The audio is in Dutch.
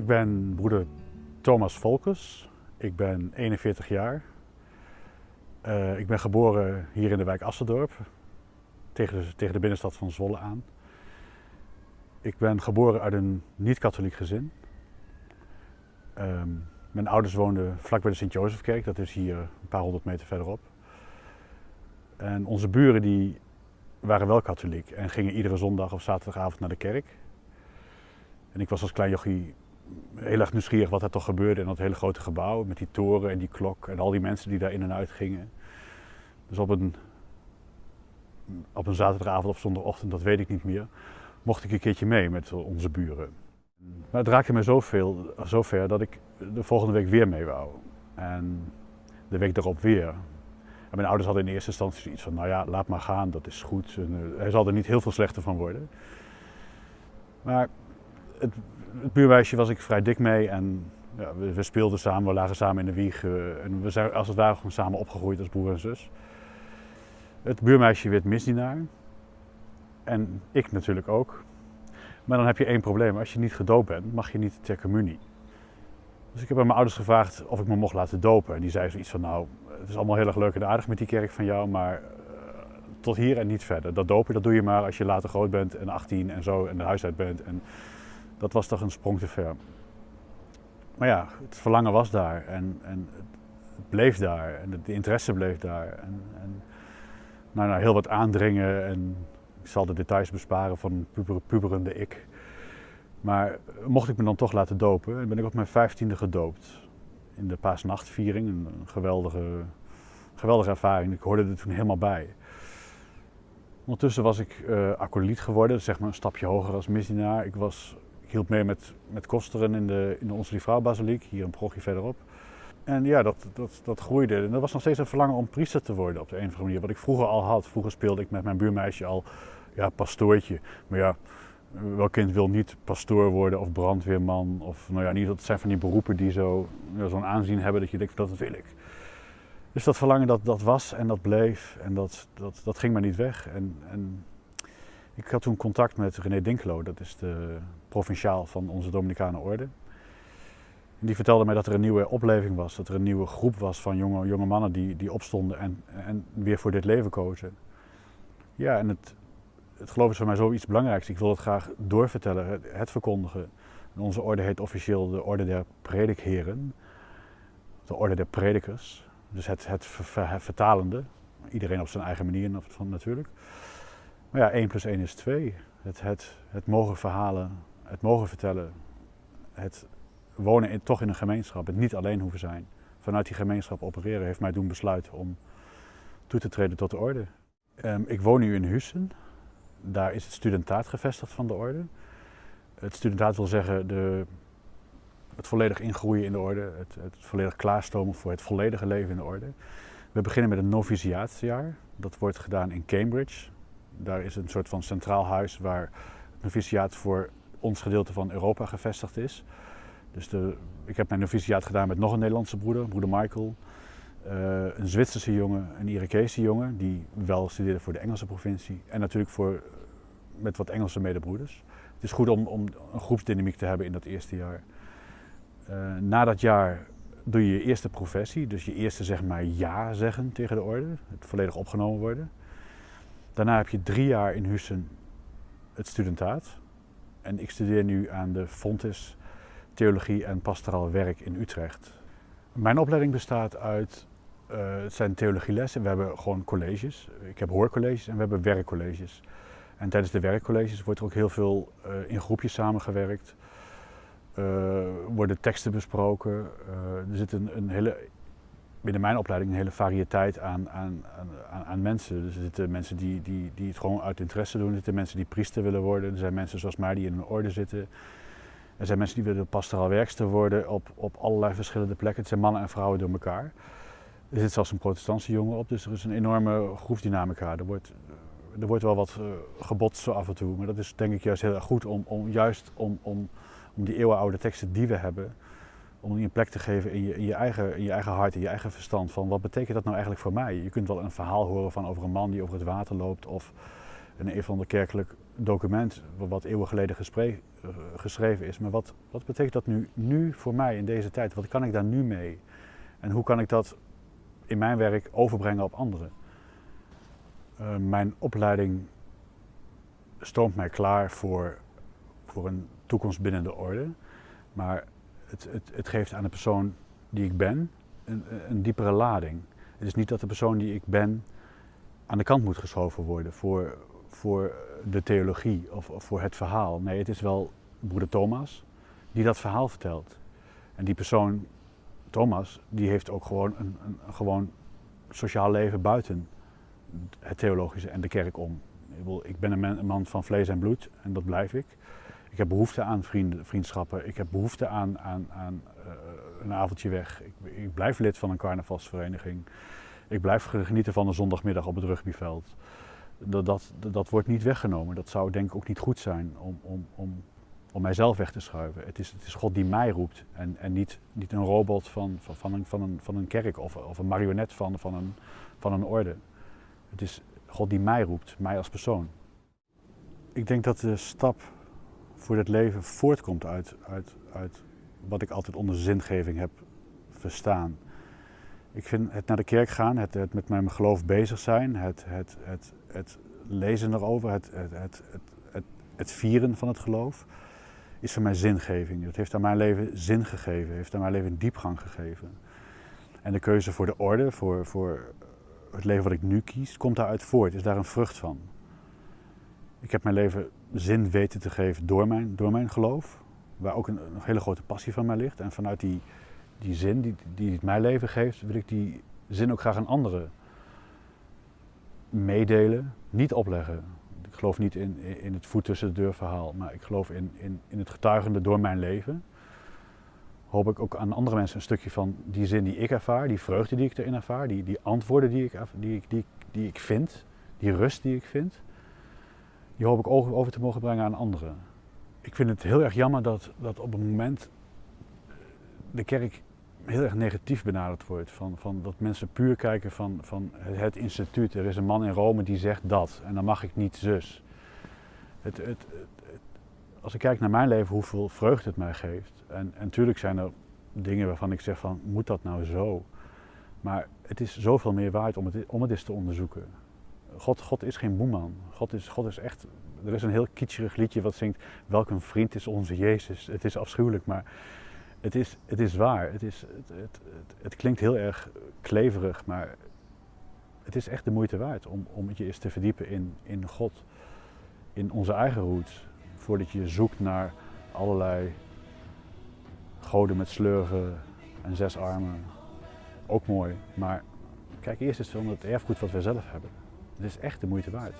Ik ben broeder Thomas Volkers. Ik ben 41 jaar. Uh, ik ben geboren hier in de wijk Assendorp, tegen de, tegen de binnenstad van Zwolle aan. Ik ben geboren uit een niet-katholiek gezin. Um, mijn ouders woonden vlak bij de Sint-Jozefkerk, dat is hier een paar honderd meter verderop. En onze buren die waren wel katholiek en gingen iedere zondag of zaterdagavond naar de kerk. En ik was als klein jochie heel erg nieuwsgierig wat er toch gebeurde in dat hele grote gebouw. Met die toren en die klok en al die mensen die daar in en uit gingen. Dus op een, op een zaterdagavond of zondagochtend, dat weet ik niet meer, mocht ik een keertje mee met onze buren. Maar het raakte me zoveel, zover dat ik de volgende week weer mee wou. En de week daarop weer. Mijn ouders hadden in eerste instantie zoiets van, nou ja, laat maar gaan, dat is goed. Hij zal er niet heel veel slechter van worden. Maar het, het buurmeisje was ik vrij dik mee en ja, we, speelden samen, we lagen samen in de wieg. Uh, en we zijn als het ware gewoon samen opgegroeid als broer en zus. Het buurmeisje werd misdienaar. En ik natuurlijk ook. Maar dan heb je één probleem. Als je niet gedoopt bent, mag je niet ter communie. Dus ik heb aan mijn ouders gevraagd of ik me mocht laten dopen. En die zei zoiets van, nou, het is allemaal heel erg leuk en aardig met die kerk van jou, maar uh, tot hier en niet verder. Dat dopen, dat doe je maar als je later groot bent en 18 en zo en de huis uit bent. En dat was toch een sprong te ver. Maar ja, het verlangen was daar en, en het bleef daar en de interesse bleef daar. En, en nou, nou, heel wat aandringen en ik zal de details besparen van puber, puberende ik. Maar mocht ik me dan toch laten dopen, ben ik op mijn vijftiende gedoopt. In de paasnachtviering, een geweldige, geweldige ervaring. Ik hoorde er toen helemaal bij. Ondertussen was ik uh, acolyt geworden, zeg maar een stapje hoger als misdienaar. Ik was ik hielp mee met, met kosteren in de, in de Onze Liefvrouw Basiliek, hier een progje verderop. En ja, dat, dat, dat groeide. En er was nog steeds een verlangen om priester te worden op de een of andere manier. Wat ik vroeger al had. Vroeger speelde ik met mijn buurmeisje al ja, pastoortje. Maar ja, welk kind wil niet pastoor worden of brandweerman? Of nou ja, niet, dat zijn van die beroepen die zo, ja, zo'n aanzien hebben dat je denkt, dat wil ik. Dus dat verlangen dat, dat was en dat bleef en dat, dat, dat ging maar niet weg. En, en ik had toen contact met René Dinkelo, dat is de provinciaal van onze Dominicane orde. En die vertelde mij dat er een nieuwe opleving was, dat er een nieuwe groep was van jonge, jonge mannen die, die opstonden en, en weer voor dit leven kozen. Ja, en het, het geloof is voor mij zoiets belangrijks. Ik wil het graag doorvertellen, het, het verkondigen. En onze orde heet officieel de Orde der Predikheren, de Orde der Predikers. Dus het, het, vertalende, iedereen op zijn eigen manier natuurlijk. Maar ja, 1 plus 1 is 2. Het, het, het mogen verhalen, het mogen vertellen, het wonen in, toch in een gemeenschap, het niet alleen hoeven zijn. Vanuit die gemeenschap opereren heeft mij doen besluiten om toe te treden tot de orde. Um, ik woon nu in Hussen. Daar is het studentaat gevestigd van de orde. Het studentaat wil zeggen de, het volledig ingroeien in de orde, het, het volledig klaarstomen voor het volledige leven in de orde. We beginnen met een noviciaatsjaar. Dat wordt gedaan in Cambridge. Daar is een soort van centraal huis waar het noviciaat voor ons gedeelte van Europa gevestigd is. Dus de, ik heb mijn noviciaat gedaan met nog een Nederlandse broeder, broeder Michael. Uh, een Zwitserse jongen, een Irakese jongen, die wel studeerde voor de Engelse provincie. En natuurlijk voor, met wat Engelse medebroeders. Het is goed om, om een groepsdynamiek te hebben in dat eerste jaar. Uh, na dat jaar doe je je eerste professie, dus je eerste zeg maar ja zeggen tegen de orde, het volledig opgenomen worden. Daarna heb je drie jaar in Hussen het studentaat. En ik studeer nu aan de Fontes Theologie en Pastoraal Werk in Utrecht. Mijn opleiding bestaat uit, uh, het zijn theologielessen. We hebben gewoon colleges. Ik heb hoorcolleges en we hebben werkcolleges. En tijdens de werkcolleges wordt er ook heel veel uh, in groepjes samengewerkt. Uh, worden teksten besproken. er zit een, een hele binnen mijn opleiding een hele variëteit aan, aan, aan, aan mensen. Dus er zitten mensen die, die, die het gewoon uit interesse doen. Er zitten mensen die priester willen worden. Er zijn mensen zoals mij die in een orde zitten. Er zijn mensen die willen pastoraal werkster worden op, op allerlei verschillende plekken. Het zijn mannen en vrouwen door elkaar. Er zit zelfs een protestantse jongen op, dus er is een enorme groepsdynamica. Er wordt, er wordt wel wat uh, gebotst zo af en toe, maar dat is denk ik juist heel goed om, om juist om, om, om die eeuwenoude teksten die we hebben, om die een plek te geven in je, in je, eigen, in je eigen hart, in je eigen verstand. Van wat betekent dat nou eigenlijk voor mij? Je kunt wel een verhaal horen van over een man die over het water loopt of een een of ander kerkelijk document wat eeuwen geleden eh, geschreven is. Maar wat, wat betekent dat nu, nu voor mij in deze tijd? Wat kan ik daar nu mee? En hoe kan ik dat in mijn werk overbrengen op anderen? Uh, mijn opleiding stroomt mij klaar voor, voor een toekomst binnen de orde. Maar het, het, het geeft aan de persoon die ik ben een, een diepere lading. Het is niet dat de persoon die ik ben aan de kant moet geschoven worden voor, voor de theologie of, of voor het verhaal. Nee, het is wel broeder Thomas die dat verhaal vertelt. En die persoon, Thomas, die heeft ook gewoon een, een, een gewoon sociaal leven buiten het theologische en de kerk om. Ik ben een man van vlees en bloed en dat blijf ik. Ik heb behoefte aan vrienden, vriendschappen. Ik heb behoefte aan, aan, aan uh, een avondje weg. Ik, ik, blijf lid van een carnavalsvereniging. Ik blijf genieten van een zondagmiddag op het rugbyveld. Dat, dat, dat wordt niet weggenomen. Dat zou denk ik ook niet goed zijn om, om, om, om mijzelf weg te schuiven. Het is, het is God die mij roept en, en niet, niet een robot van, van, van, een, van, een, van een kerk of, of een marionet van, van, een, van een orde. Het is God die mij roept, mij als persoon. Ik denk dat de stap voor het leven voortkomt uit, uit, uit wat ik altijd onder zingeving heb verstaan. Ik vind het naar de kerk gaan, het, het met mijn geloof bezig zijn, het, het, het, het lezen erover, het, het, het, het, het, vieren van het geloof, is voor mij zingeving. Het heeft aan mijn leven zin gegeven, heeft aan mijn leven diepgang gegeven. En de keuze voor de orde, voor, voor het leven wat ik nu kies, komt daaruit voort, is daar een vrucht van. Ik heb mijn leven zin weten te geven door mijn, door mijn geloof, waar ook een, hele grote passie van mij ligt. En vanuit die, die zin die, die het mijn leven geeft, wil ik die zin ook graag aan anderen meedelen, niet opleggen. Ik geloof niet in, in het voet tussen de deur verhaal, maar ik geloof in, in, in het getuigende door mijn leven. Hoop ik ook aan andere mensen een stukje van die zin die ik ervaar, die vreugde die ik erin ervaar, die, die antwoorden die ik, die, die, die ik vind, die rust die ik vind, die hoop ik over te mogen brengen aan anderen. Ik vind het heel erg jammer dat, dat op het moment de kerk heel erg negatief benaderd wordt. Van, van dat mensen puur kijken van, van het instituut. Er is een man in Rome die zegt dat en dan mag ik niet zus. Het, het, als ik kijk naar mijn leven, hoeveel vreugde het mij geeft. En, en natuurlijk zijn er dingen waarvan ik zeg van, moet dat nou zo? Maar het is zoveel meer waard om het, om het eens te onderzoeken. God, God is geen boeman. God is, God is echt. Er is een heel kitscherig liedje wat zingt: Welk een vriend is onze Jezus. Het is afschuwelijk, maar het is, het is waar. Het, is, het, het, het, klinkt heel erg kleverig, maar het is echt de moeite waard om, om je eens te verdiepen in, in God, in onze eigen roots, voordat je zoekt naar allerlei goden met slurven en zes armen. Ook mooi, maar kijk eerst eens naar het erfgoed wat we zelf hebben. Het is echt de moeite waard.